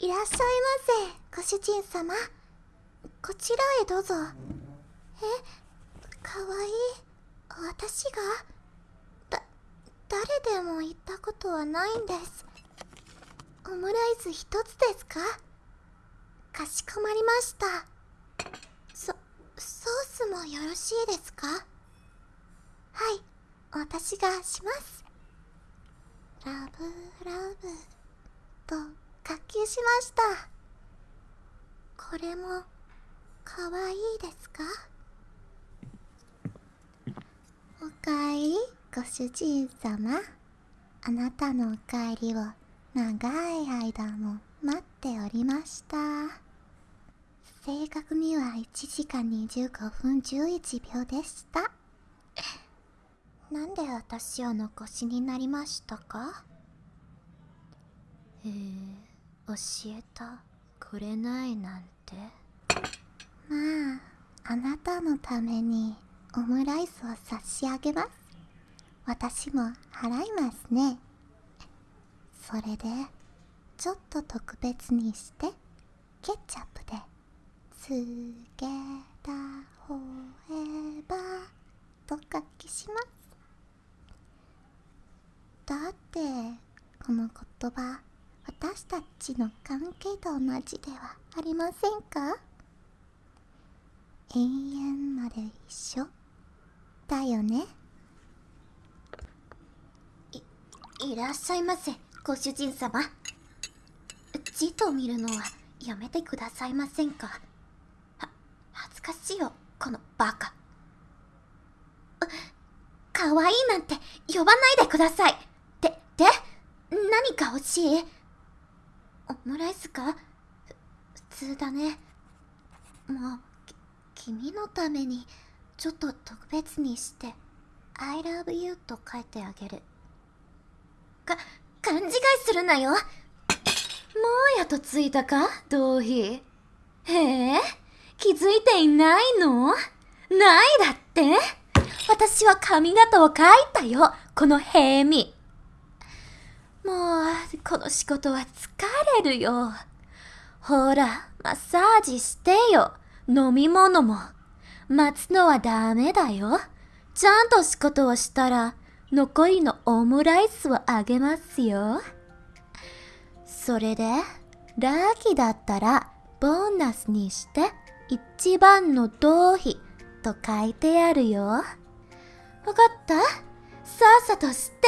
いらっしゃいませご主人様。こちらへどうぞ。えかわいい。私が？だ誰でも言ったことはないんです。オムライス一つですか？かしこまりました。そソースもよろしいですか？はい私がします。ラブラブ。と活球しました。これもかわいいですか？おかえりご主人様。あなたのお帰りを長い間も待っておりました。正確には1時間25分11秒でした。なんで私を残しになりましたか？へえ教えたくれないなんて。まああなたのためにオムライスを差し上げます。私も払いますね。それでちょっと特別にしてケチャップで「つけたほえば」と書きします。だってこの言葉私たちの関係と同じではありませんか？永遠まで一緒？だよね。いいらっしゃいませご主人様。字と見るのはやめてくださいませんか？は恥ずかしいよこのバカ。かわいいなんて呼ばないでください。ってで何か欲しい？オムライスか？普通だね。もう君のためにちょっと特別にして「I love you」と書いてあげる。か勘違いするなよ。もうやとついたか？同飛へえ？気づいていないの？ないだって？私は髪型を描いたよ。この平身。もうこの仕事は疲れるよ。ほらマッサージしてよ。飲み物も。待つのはダメだよ。ちゃんと仕事をしたら残りのオムライスをあげますよ。それでラッキーだったらボーナスにして一番の同飛と書いてあるよ。わかった？さっさと知って